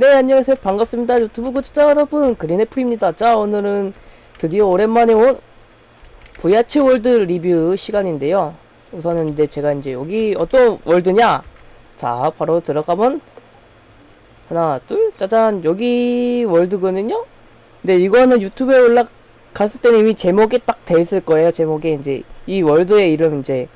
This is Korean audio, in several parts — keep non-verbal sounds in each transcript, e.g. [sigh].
네 안녕하세요. 반갑습니다. 유튜브 구독자 여러분 그린애플입니다. 자 오늘은 드디어 오랜만에 온 VRChat world 리뷰 시간인데요. 우선은 이제 제가 이제 여기 어떤 world냐? 자 바로 들어가면 하나 둘 짜잔. 여기 world거든요. 근데 이거는 유튜브에 올라갔을 때는 이미 제목에 딱 돼 있을 거예요. 제목에 이제 이 world의 이름 이제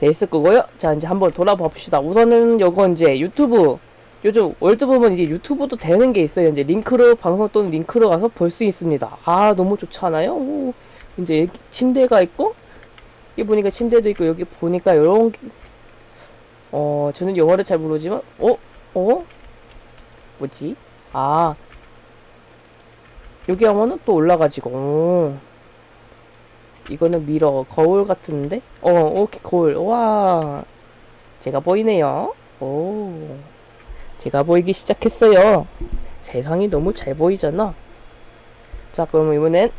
돼 있을 거고요. 자 이제 한번 돌아봐 봅시다. 우선은 요거 이제 유튜브 요즘 world 보면 이제 유튜브도 되는 게 있어요. 이제 링크로 방송 또는 링크로 가서 볼 수 있습니다. 아 너무 좋지 않아요? 오, 이제 여기 침대가 있고 여기 보니까 침대도 있고 여기 보니까 이런 어 저는 영어를 잘 모르지만 어 어? 뭐지? 아 여기 하면은 또 올라가지고 오. 이거는 mirror 거울 같은데 어 오케이 거울 와 제가 보이네요 오 제가 보이기 시작했어요. 세상이 너무 잘 보이잖아. 자, 그럼 이번엔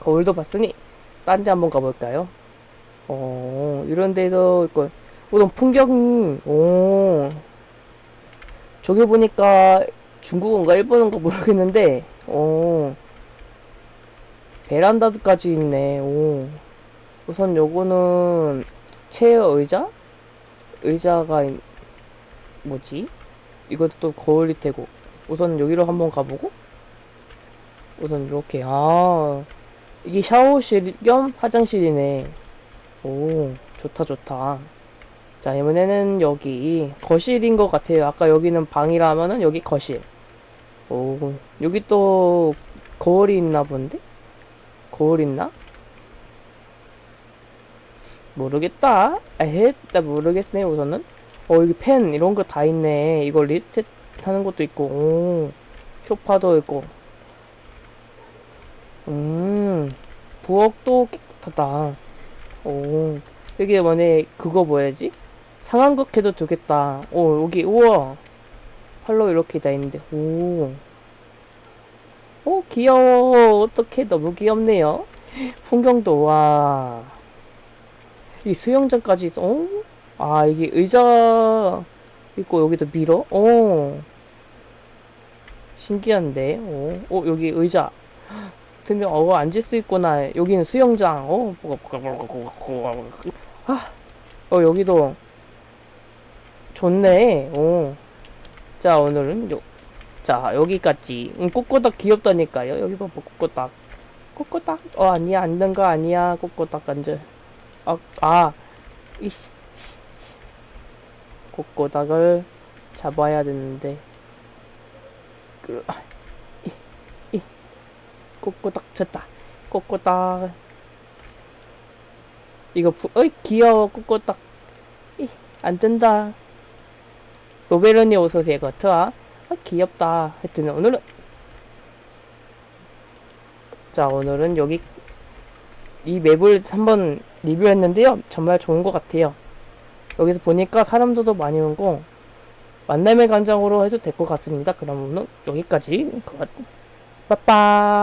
거울도 봤으니 딴 데 한번 가볼까요? 어, 이런 데도 있고, 우선 풍경이, 오, 저기 보니까 중국어인가 일본어인가 모르겠는데, 오, 베란다까지 있네, 오. 우선 요거는 체어 의자? 의자가, 있- 뭐지? 이것도 또 거울이 되고. 우선 여기로 한번 가보고. 우선 이렇게 아 이게 샤워실 겸 화장실이네. 오 좋다 좋다. 자 이번에는 여기 거실인 것 같아요. 아까 여기는 방이라 하면은 여기 거실. 오 여기 또 거울이 있나 본데? 거울 있나? 모르겠다. 에헤 나 모르겠네 우선은 어 여기 펜 이런 거 다 있네 이거 리스트 하는 것도 있고 오 쇼파도 있고 음 부엌도 깨끗하다 오 여기 만에 그거 뭐야지 상황극 해도 되겠다 오 여기 우와 팔로 이렇게 다 있는데 오 오, 귀여워. 어떡해. 너무 귀엽네요. [gasps] 풍경도, 와. 이 수영장까지 있어. 어? 아, 이게 의자 있고 여기도 미러? 오. 신기한데. 오. 어, 여기 의자. 들면 어, 앉을 수 있구나. 여기는 수영장. 어. 아. 어, 여기도 좋네. 오. 자, 오늘은 요 자, 여기까지. 음, 꼬꼬닥 귀엽다니까요. 여기 봐봐, 꼬꼬닥. 꼬꼬닥. 어, 아니야, 앉는 거 아니야. 꼬꼬닥 앉아. 아, 아. 이씨. 꼬꼬닥을 잡아야 되는데. 그, 아, 이, 이, 꼬꼬닥 쳤다. 꼬꼬닥. 이거 부, 어이 귀여워. 이, 안 된다. 로베르니 어서오세요 거트와. 아, 귀엽다. 하여튼 오늘은. 자 오늘은 여기 이 맵을 한번 리뷰했는데요. 정말 좋은 것 같아요 여기서 보니까 사람들도 많이 오고 만남의 광장으로 해도 될 것 같습니다. 그러면 여기까지 빠빠